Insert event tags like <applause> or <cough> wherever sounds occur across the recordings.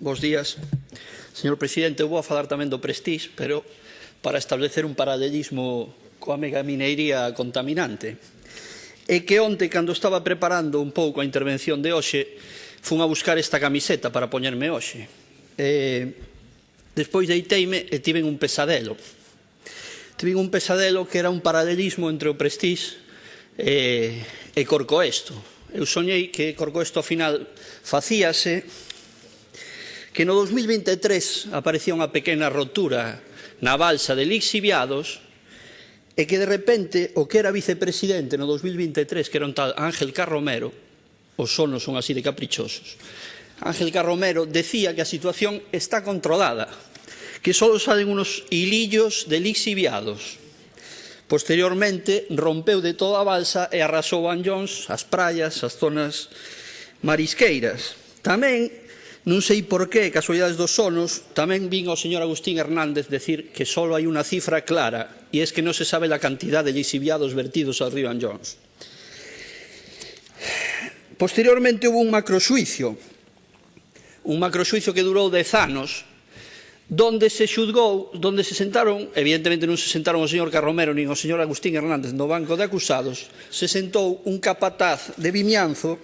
Bos días. Señor Presidente, eu vou a falar tamén do Prestige, pero para establecer un paralelismo coa megaminería contaminante. E que onte, cando estaba preparando un pouco a intervención de hoxe, fun a buscar esta camiseta para poñerme hoxe. E, despois deiteime e tiven un pesadelo. Tiven un pesadelo que era un paralelismo entre o Prestige e, e Corcoesto. Eu soñei que Corcoesto, ao final, facíase que no 2023 aparecía unha pequena rotura na balsa de lixiviados e que de repente o que era vicepresidente no 2023, que era un tal Ángel Carromero, os sonos son así de caprichosos, Ángel Carromero decía que a situación está controlada, que só salen unos hilillos de lixiviados. Posteriormente rompeu de toda a balsa e arrasou Anllóns, as praias, as zonas marisqueiras. Tamén Non sei por qué, casualidades dos sonos, tamén vin ao señor Agustín Hernández decir que só hai unha cifra clara e es que non se sabe a cantidad de lixiviados vertidos ao Río Jones. Posteriormente hubo un macrosuicio, un macrosuicio que durou dez anos, donde se xudgou, donde se sentaron, evidentemente non se sentaron o señor Carromero nin o señor Agustín Hernández no banco de acusados, se sentou un capataz de Vimianzo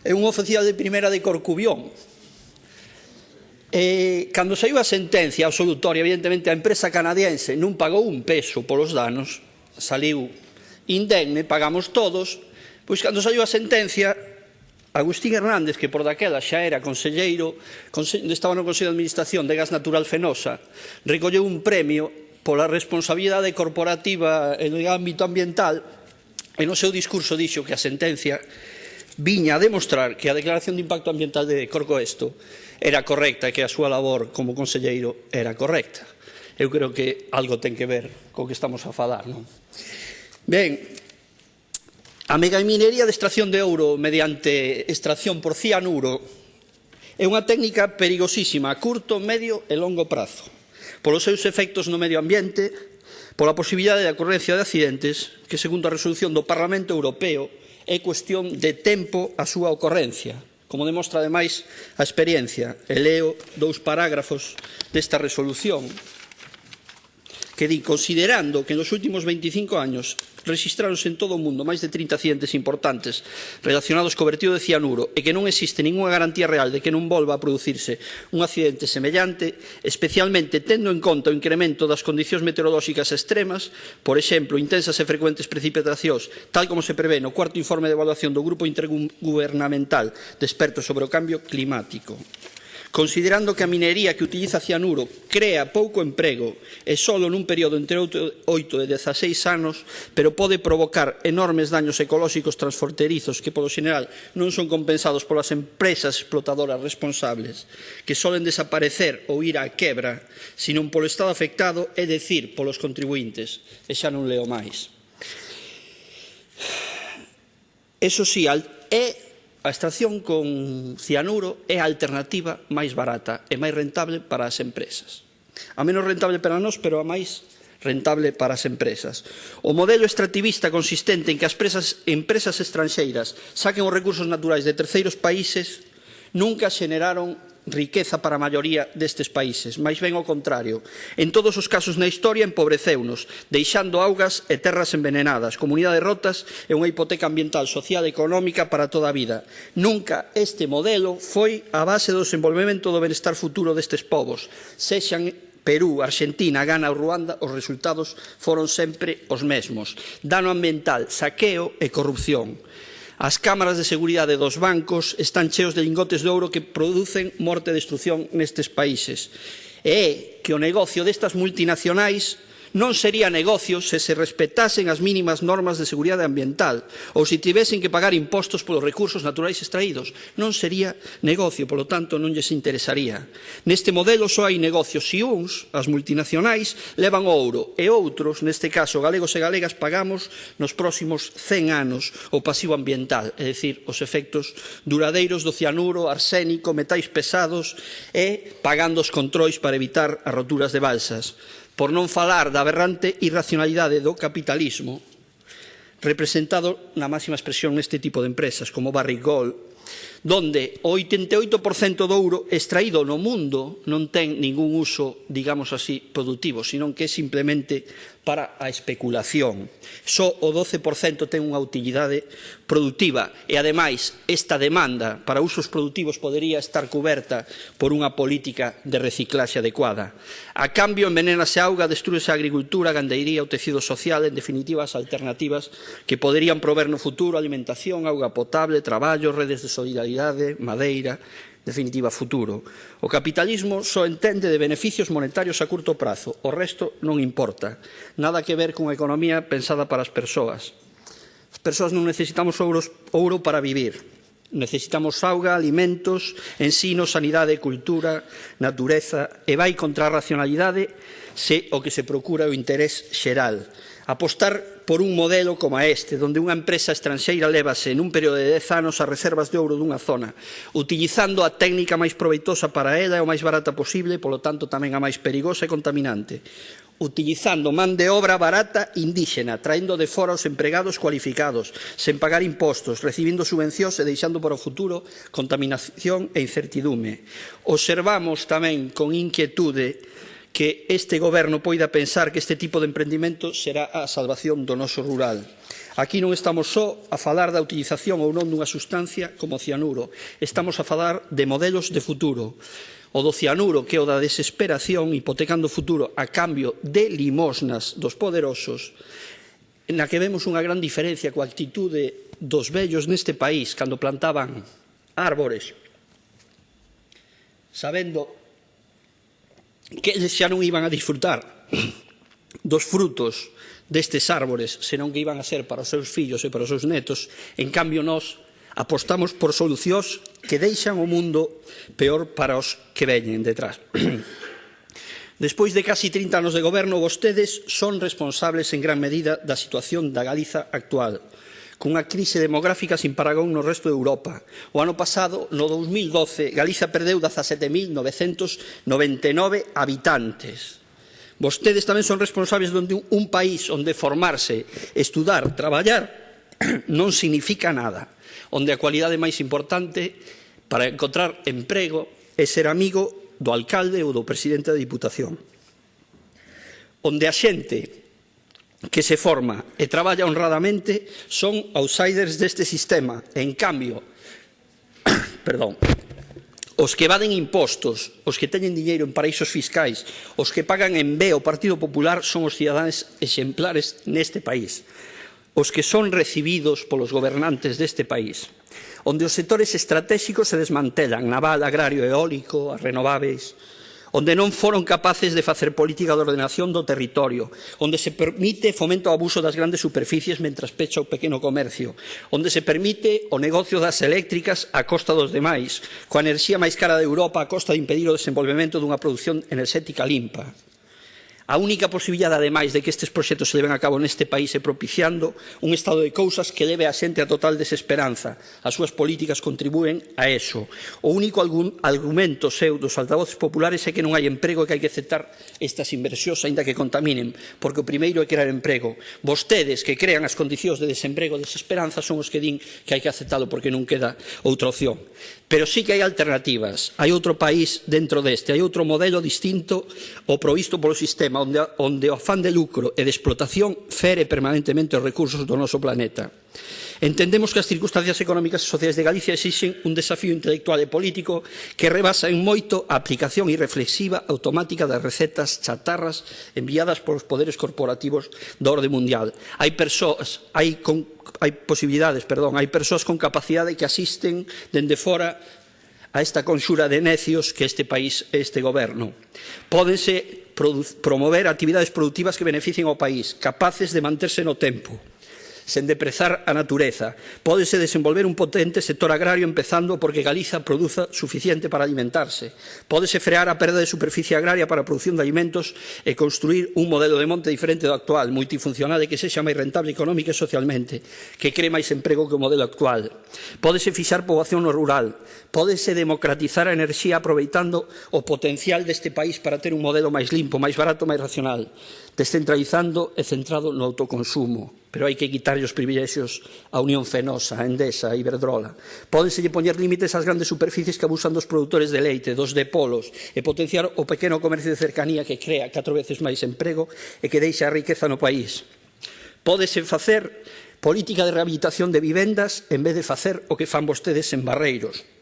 e un oficial de primeira de Corcubión, Eh, cando saiu a sentencia absolutoria, evidentemente a empresa canadiense non pagou un peso polos danos, saliu indemne, pagamos todos, pois cando saiu a sentencia, Agustín Hernández, que por daquela xa era conselleiro, estaba no Consello de Administración de Gas Natural Fenosa, recolleu un premio pola responsabilidade corporativa en ámbito ambiental, e no seu discurso dixo que a sentencia viña a demostrar que a declaración de impacto ambiental de Corcoesto era correcta e que a súa labor como conselleiro era correcta. Eu creo que algo ten que ver co que estamos a falar. Non? Ben, a megaminería de extracción de ouro mediante extracción por cianuro é unha técnica perigosísima a curto, medio e longo prazo polos seus efectos no medio ambiente, pola posibilidade de ocorrencia de accidentes que, segundo a resolución do Parlamento Europeo, é cuestión de tempo a súa ocorrencia, como demostra ademais a experiencia. E leo dous parágrafos desta resolución que di, considerando que nos últimos 25 años registraronse en todo o mundo máis de 30 accidentes importantes relacionados co vertido de cianuro e que non existe ningunha garantía real de que non volva a producirse un accidente semellante, especialmente tendo en conta o incremento das condicións meteorolóxicas extremas, por exemplo, intensas e frecuentes precipitacións, tal como se prevé no cuarto informe de evaluación do Grupo Intergubernamental de Expertos sobre o Cambio Climático considerando que a minería que utiliza cianuro crea pouco emprego e só nun período entre 8 e 16 anos, pero pode provocar enormes daños ecolóxicos transfronterizos que polo xeral non son compensados polas empresas explotadoras responsables, que solen desaparecer ou ir á quebra, senón polo Estado afectado, é dicir, polos contribuintes. E xa non leo máis. Eso sí, é A extracción con cianuro é a alternativa máis barata e máis rentable para as empresas. A menos rentable para nós, pero a máis rentable para as empresas. O modelo extractivista consistente en que as presas, empresas estranxeiras saquen os recursos naturais de terceiros países nunca xeneraron riqueza para a maioría destes países, máis ben ao contrario. En todos os casos na historia empobreceunos, deixando augas e terras envenenadas, comunidades rotas e unha hipoteca ambiental, social e económica para toda a vida. Nunca este modelo foi a base do desenvolvemento do benestar futuro destes povos, sexan Perú, Argentina, Ghana ou Ruanda, os resultados foron sempre os mesmos. Dano ambiental, saqueo e corrupción. As cámaras de seguridade dos bancos están cheos de lingotes de ouro que producen morte e destrucción nestes países. E é que o negocio destas multinacionais non sería negocio se se respetasen as mínimas normas de seguridade ambiental ou se tivesen que pagar impostos polos recursos naturais extraídos. Non sería negocio, polo tanto non lles interesaría. Neste modelo só hai negocios si uns, as multinacionais, levan ouro e outros, neste caso galegos e galegas, pagamos nos próximos 100 anos o pasivo ambiental, é dicir, os efectos duradeiros do cianuro, arsénico, metais pesados e pagando os controis para evitar as roturas de balsas por non falar da aberrante irracionalidade do capitalismo representado na máxima expresión neste tipo de empresas como Barrick Gold donde o 88% do ouro extraído no mundo non ten ningún uso, digamos así, productivo, senón que é simplemente para a especulación. Só o 12% ten unha utilidade productiva e, ademais, esta demanda para usos productivos podería estar coberta por unha política de reciclaxe adecuada. A cambio, envenenase a auga, destruese a agricultura, a gandeiría, o tecido social, en definitiva, as alternativas que poderían prover no futuro alimentación, auga potable, traballo, redes de solidariedade, madeira, definitiva, futuro. O capitalismo só entende de beneficios monetarios a curto prazo, o resto non importa. Nada que ver con economía pensada para as persoas. As persoas non necesitamos ouros, ouro para vivir. Necesitamos auga, alimentos, ensino, sanidade, cultura, natureza, e vai contra a racionalidade se o que se procura o interés xeral. Apostar por un modelo como este, donde unha empresa estranxeira levase nun período de 10 anos as reservas de ouro dunha zona, utilizando a técnica máis proveitosa para ela e o máis barata posible, polo tanto tamén a máis perigosa e contaminante utilizando man de obra barata indíxena, traendo de fora os empregados cualificados, sen pagar impostos, recibindo subvencións e deixando para o futuro contaminación e incertidume. Observamos tamén con inquietude que este goberno poida pensar que este tipo de emprendimento será a salvación do noso rural. Aquí non estamos só a falar da utilización ou non dunha sustancia como o cianuro, estamos a falar de modelos de futuro. O do cianuro que é o da desesperación hipotecando o futuro a cambio de limosnas dos poderosos, na que vemos unha gran diferencia coa actitude dos vellos neste país cando plantaban árbores, sabendo que xa non iban a disfrutar dos frutos destes árbores, senón que iban a ser para os seus fillos e para os seus netos. En cambio, nós apostamos por solucións que deixan o mundo peor para os que veñen detrás. <clears throat> Despois de casi 30 anos de goberno, vostedes son responsables en gran medida da situación da Galiza actual cunha crise demográfica sin paragón no resto de Europa. O ano pasado, no 2012, Galiza perdeu 17.999 habitantes. Vostedes tamén son responsables de un país onde formarse, estudar, traballar, <clears throat> non significa nada. Onde a cualidade máis importante para encontrar emprego é ser amigo do alcalde ou do presidente da Diputación. Onde a xente que se forma e traballa honradamente son outsiders deste sistema. En cambio, <coughs> perdón, os que evaden impostos, os que teñen diñeiro en paraísos fiscais, os que pagan en B o Partido Popular son os cidadáns exemplares neste país os que son recibidos polos gobernantes deste país, onde os sectores estratégicos se desmantelan, naval, agrario, eólico, as renováveis, onde non foron capaces de facer política de ordenación do territorio, onde se permite fomento ao abuso das grandes superficies mentras pecha o pequeno comercio, onde se permite o negocio das eléctricas a costa dos demais, coa enerxía máis cara de Europa a costa de impedir o desenvolvemento dunha produción enerxética limpa. A única posibilidade, ademais, de que estes proxectos se leven a cabo neste país é propiciando un estado de cousas que leve a xente a total desesperanza. As súas políticas contribúen a eso. O único argumento seu dos altavoces populares é que non hai emprego e que hai que aceptar estas inversións, aínda que contaminen, porque o primeiro é crear emprego. Vostedes que crean as condicións de desemprego e desesperanza son os que din que hai que aceptalo porque non queda outra opción. Pero sí que hai alternativas. Hai outro país dentro deste, hai outro modelo distinto ao provisto polo sistema sistema onde, onde o afán de lucro e de explotación fere permanentemente os recursos do noso planeta. Entendemos que as circunstancias económicas e sociais de Galicia exixen un desafío intelectual e político que rebasa en moito a aplicación irreflexiva automática das recetas chatarras enviadas polos poderes corporativos da orde mundial. Hai persoas, hai, con, hai posibilidades, perdón, hai persoas con capacidade que asisten dende fora a esta conxura de necios que este país e este goberno. Pódense promover actividades productivas que beneficien ao país, capaces de manterse no tempo sen deprezar a natureza. Pódese desenvolver un potente sector agrario empezando porque Galiza produza suficiente para alimentarse. Pódese frear a perda de superficie agraria para a produción de alimentos e construir un modelo de monte diferente do actual, multifuncional e que sexa máis rentable económica e socialmente, que cree máis emprego que o modelo actual. Pódese fixar poboación no rural, pódese democratizar a enerxía aproveitando o potencial deste país para ter un modelo máis limpo, máis barato, máis racional, descentralizando e centrado no autoconsumo. Pero hai que quitar varios privilexios a Unión Fenosa, a Endesa, a Iberdrola. Pódenselle poñer límites ás grandes superficies que abusan dos produtores de leite, dos de polos, e potenciar o pequeno comercio de cercanía que crea catro veces máis emprego e que deixa a riqueza no país. Pódese facer política de rehabilitación de vivendas en vez de facer o que fan vostedes en Barreiros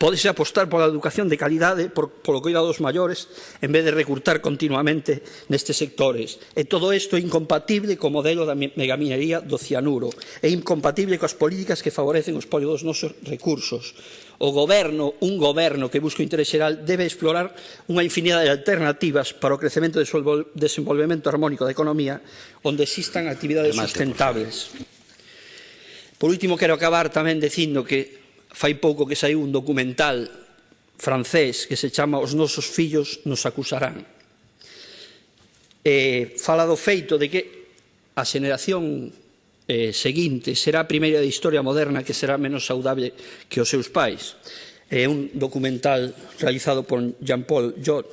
Podese apostar pola educación de calidade, por, polo cuidado dos maiores, en vez de recurtar continuamente nestes sectores. E todo isto é incompatible co modelo da megaminería do cianuro. É incompatible coas políticas que favorecen o espolio dos nosos recursos. O goberno, un goberno que busca o interés xeral, debe explorar unha infinidade de alternativas para o crecemento e desenvolvemento armónico da economía onde existan actividades Remate, sustentables. Por último, quero acabar tamén dicindo que fai pouco que saiu un documental francés que se chama Os nosos fillos nos acusarán. Eh, fala do feito de que a xeración eh, seguinte será a primeira de historia moderna que será menos saudable que os seus pais. É eh, un documental realizado por Jean-Paul Jot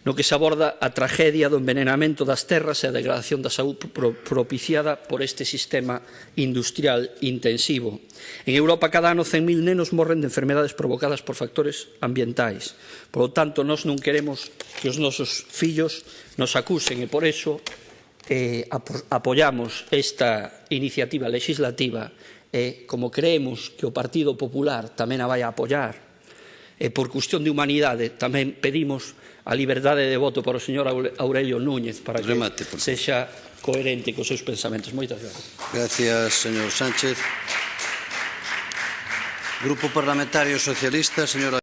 no que se aborda a tragedia do envenenamento das terras e a degradación da saúde propiciada por este sistema industrial intensivo. En Europa cada ano 100.000 nenos morren de enfermedades provocadas por factores ambientais. Por lo tanto, nós non queremos que os nosos fillos nos acusen e por iso eh, apoyamos esta iniciativa legislativa e como creemos que o Partido Popular tamén a vai a apoyar e por cuestión de humanidade tamén pedimos a liberdade de voto para o señor Aurelio Núñez para que Remate, por... sexa coherente cos seus pensamentos. Moitas gracias. Gracias, señor Sánchez. Grupo Parlamentario Socialista, señora